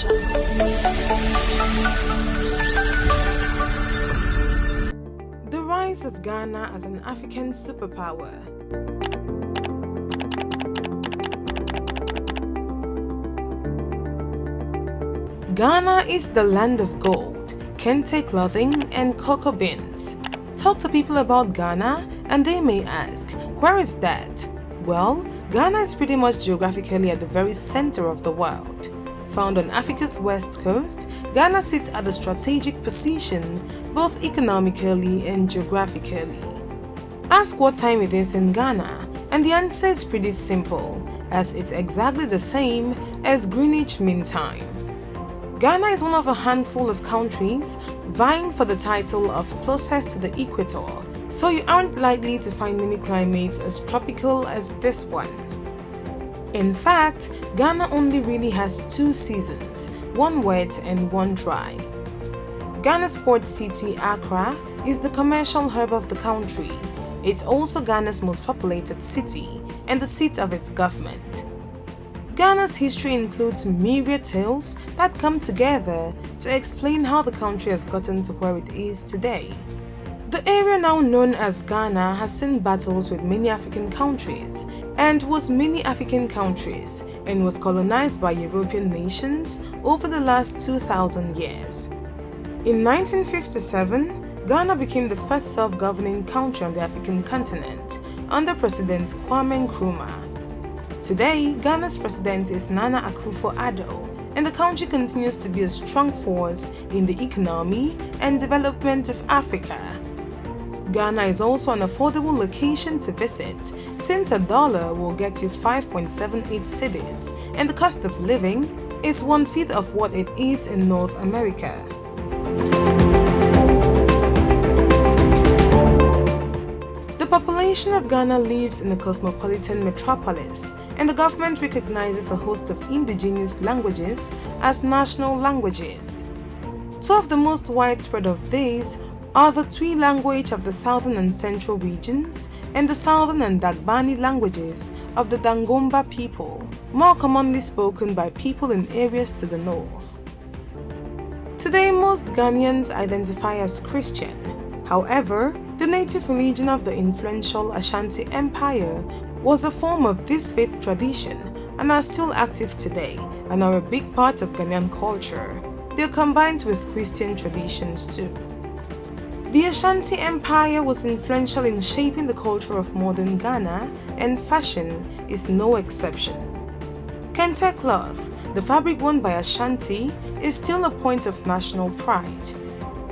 The rise of Ghana as an African superpower Ghana is the land of gold, kente clothing and cocoa beans. Talk to people about Ghana and they may ask, where is that? Well, Ghana is pretty much geographically at the very center of the world. Found on Africa's west coast, Ghana sits at a strategic position both economically and geographically. Ask what time it is in Ghana and the answer is pretty simple as it's exactly the same as Greenwich Mean Time. Ghana is one of a handful of countries vying for the title of closest to the equator, so you aren't likely to find many climates as tropical as this one. In fact, Ghana only really has two seasons, one wet and one dry. Ghana's port city, Accra, is the commercial hub of the country. It's also Ghana's most populated city and the seat of its government. Ghana's history includes myriad tales that come together to explain how the country has gotten to where it is today. The area now known as Ghana has seen battles with many African countries and was many African countries and was colonized by European nations over the last 2000 years. In 1957, Ghana became the first self-governing country on the African continent under President Kwame Nkrumah. Today, Ghana's president is Nana Akufo-Addo, and the country continues to be a strong force in the economy and development of Africa. Ghana is also an affordable location to visit since a dollar will get you 5.78 cedis and the cost of living is one-fifth of what it is in North America. The population of Ghana lives in a cosmopolitan metropolis and the government recognizes a host of indigenous languages as national languages. Two of the most widespread of these are the Twi language of the southern and central regions and the southern and Dagbani languages of the Dagomba people, more commonly spoken by people in areas to the north. Today, most Ghanaians identify as Christian. However, the native religion of the influential Ashanti Empire was a form of this faith tradition and are still active today and are a big part of Ghanaian culture. They are combined with Christian traditions too. The Ashanti Empire was influential in shaping the culture of modern Ghana and fashion is no exception. Kente cloth, the fabric worn by Ashanti, is still a point of national pride.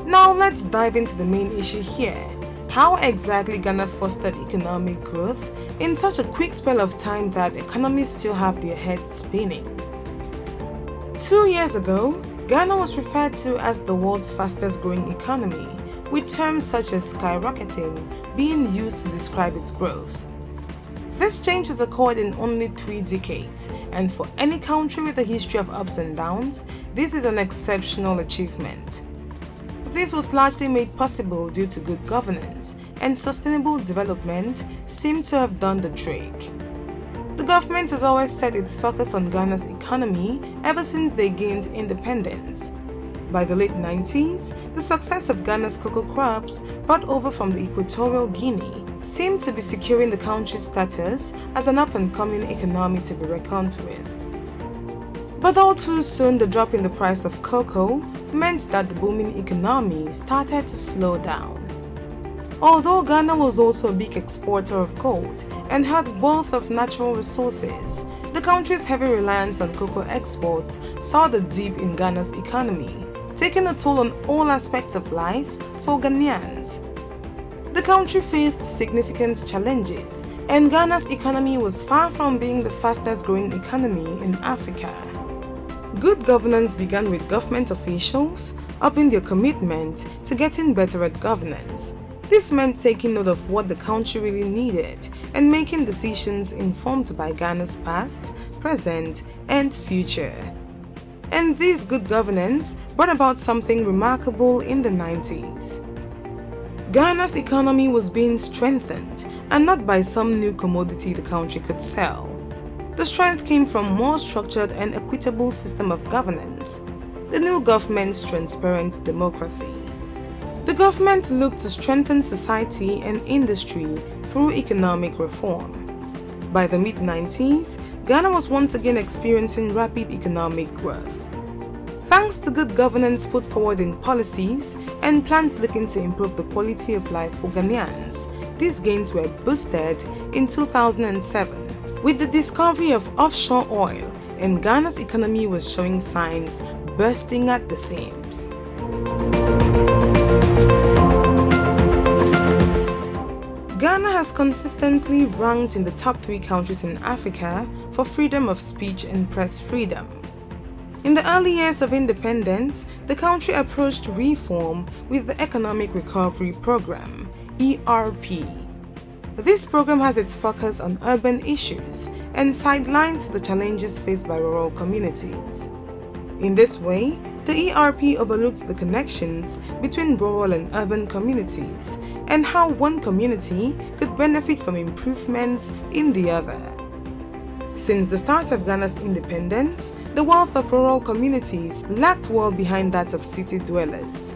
Now let's dive into the main issue here how exactly Ghana fostered economic growth in such a quick spell of time that economists still have their heads spinning. Two years ago, Ghana was referred to as the world's fastest growing economy, with terms such as skyrocketing being used to describe its growth. This change has occurred in only three decades, and for any country with a history of ups and downs, this is an exceptional achievement. This was largely made possible due to good governance and sustainable development seem to have done the trick. The government has always set its focus on Ghana's economy ever since they gained independence. By the late 90s, the success of Ghana's cocoa crops brought over from the Equatorial Guinea seemed to be securing the country's status as an up-and-coming economy to be reckoned with. But all too soon the drop in the price of cocoa meant that the booming economy started to slow down. Although Ghana was also a big exporter of gold and had wealth of natural resources, the country's heavy reliance on cocoa exports saw the dip in Ghana's economy, taking a toll on all aspects of life for Ghanaians. The country faced significant challenges and Ghana's economy was far from being the fastest growing economy in Africa. Good governance began with government officials upping their commitment to getting better at governance. This meant taking note of what the country really needed and making decisions informed by Ghana's past, present, and future. And this good governance brought about something remarkable in the 90s. Ghana's economy was being strengthened and not by some new commodity the country could sell. The strength came from more structured and equitable system of governance, the new government's transparent democracy. The government looked to strengthen society and industry through economic reform. By the mid-90s, Ghana was once again experiencing rapid economic growth. Thanks to good governance put forward in policies and plans looking to improve the quality of life for Ghanaians, these gains were boosted in 2007 with the discovery of offshore oil and Ghana's economy was showing signs bursting at the seams. Ghana has consistently ranked in the top three countries in Africa for freedom of speech and press freedom. In the early years of independence, the country approached reform with the Economic Recovery Program, ERP. This program has its focus on urban issues and sidelines the challenges faced by rural communities. In this way, the ERP overlooks the connections between rural and urban communities and how one community could benefit from improvements in the other. Since the start of Ghana's independence, the wealth of rural communities lagged well behind that of city dwellers.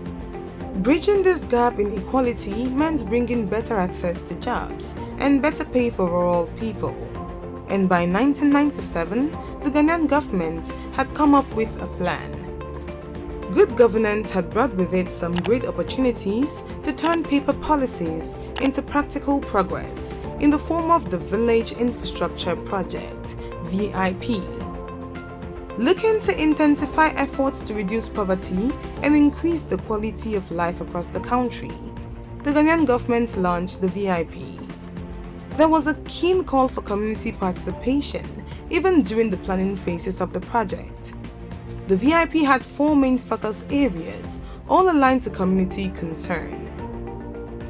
Bridging this gap in equality meant bringing better access to jobs and better pay for rural people. And by 1997, the Ghanaian government had come up with a plan. Good governance had brought with it some great opportunities to turn paper policies into practical progress in the form of the Village Infrastructure Project, VIP. Looking to intensify efforts to reduce poverty and increase the quality of life across the country, the Ghanaian government launched the VIP. There was a keen call for community participation even during the planning phases of the project. The VIP had four main focus areas, all aligned to community concern.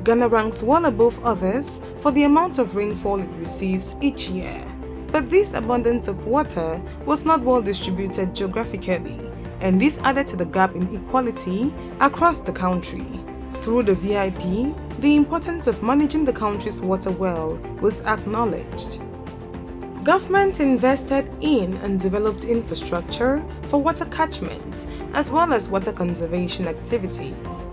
Ghana ranks well above others for the amount of rainfall it receives each year. But this abundance of water was not well distributed geographically, and this added to the gap in equality across the country. Through the VIP, the importance of managing the country's water well was acknowledged. Government invested in and developed infrastructure for water catchments as well as water conservation activities.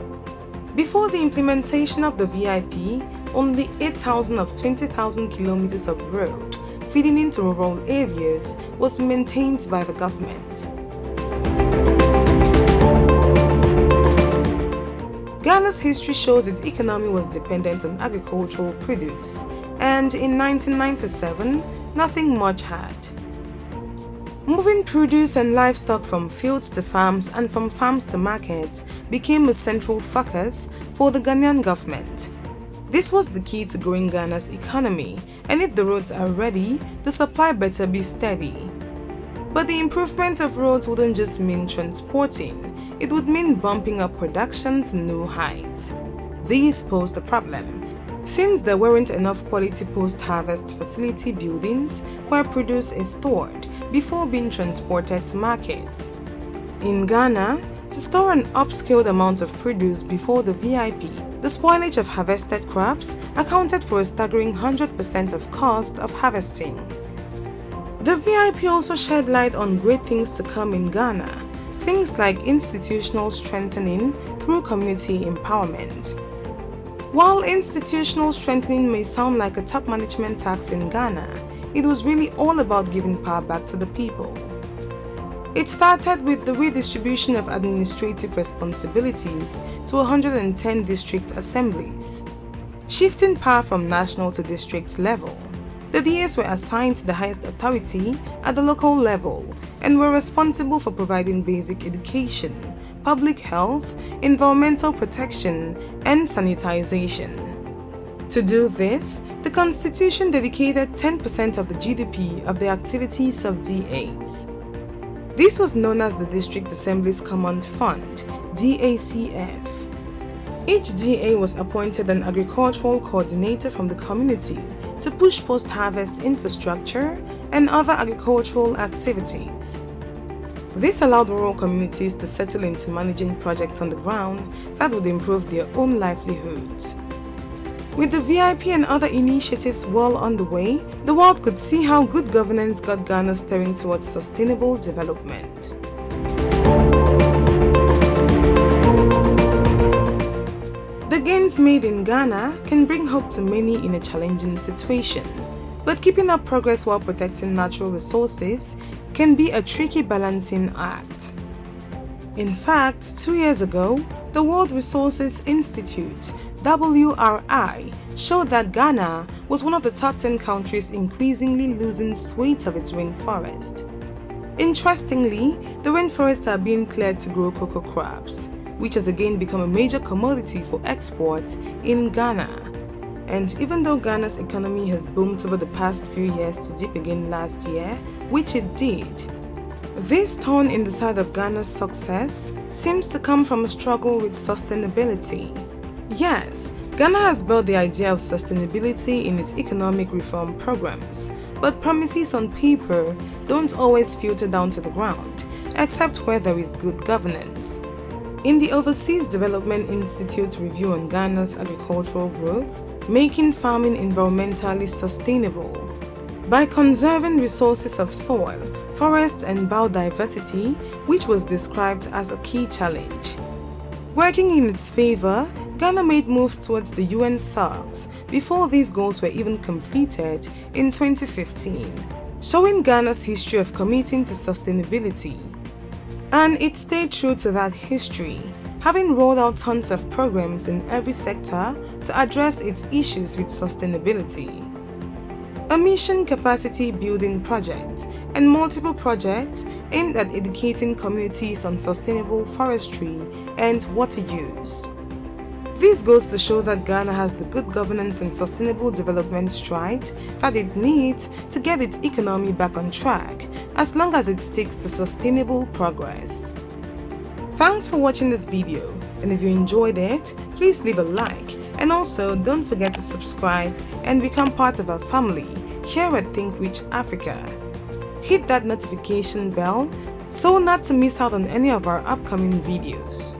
Before the implementation of the VIP, only 8,000 of 20,000 kilometers of road feeding into rural areas was maintained by the government. Ghana's history shows its economy was dependent on agricultural produce, and in 1997, nothing much had. Moving produce and livestock from fields to farms and from farms to markets became a central focus for the Ghanaian government. This was the key to growing Ghana's economy and if the roads are ready, the supply better be steady. But the improvement of roads wouldn't just mean transporting, it would mean bumping up production to new heights. These posed a problem since there weren't enough quality post-harvest facility buildings where produce is stored before being transported to markets. In Ghana, to store an upscaled amount of produce before the VIP, the spoilage of harvested crops accounted for a staggering 100% of cost of harvesting. The VIP also shed light on great things to come in Ghana, things like institutional strengthening through community empowerment. While institutional strengthening may sound like a top management task in Ghana, it was really all about giving power back to the people. It started with the redistribution of administrative responsibilities to 110 district assemblies, shifting power from national to district level. The DAs were assigned to the highest authority at the local level and were responsible for providing basic education, public health, environmental protection, and sanitization. To do this, the Constitution dedicated 10% of the GDP of the activities of DAs. This was known as the District Assembly's Common Fund, DACF. Each DA was appointed an agricultural coordinator from the community to push post-harvest infrastructure and other agricultural activities. This allowed rural communities to settle into managing projects on the ground that would improve their own livelihoods. With the VIP and other initiatives well underway, the world could see how good governance got Ghana steering towards sustainable development. The gains made in Ghana can bring hope to many in a challenging situation. But keeping up progress while protecting natural resources can be a tricky balancing act. In fact, two years ago, the World Resources Institute WRI showed that Ghana was one of the top 10 countries increasingly losing swathes of its rainforest. Interestingly, the rainforests are being cleared to grow cocoa crops, which has again become a major commodity for export in Ghana. And even though Ghana's economy has boomed over the past few years to dip again last year, which it did, this turn in the side of Ghana's success seems to come from a struggle with sustainability. Yes, Ghana has built the idea of sustainability in its economic reform programs, but promises on paper don't always filter down to the ground, except where there is good governance. In the Overseas Development Institute's review on Ghana's agricultural growth, making farming environmentally sustainable. By conserving resources of soil, forests and biodiversity, which was described as a key challenge. Working in its favor, Ghana made moves towards the UN SARCs before these goals were even completed in 2015, showing Ghana's history of committing to sustainability. And it stayed true to that history, having rolled out tons of programs in every sector to address its issues with sustainability. A mission capacity building project and multiple projects aimed at educating communities on sustainable forestry and water use. This goes to show that Ghana has the good governance and sustainable development stride that it needs to get its economy back on track as long as it sticks to sustainable progress. Thanks for watching this video and if you enjoyed it, please leave a like and also don't forget to subscribe and become part of our family here at Think Rich Africa. Hit that notification bell so not to miss out on any of our upcoming videos.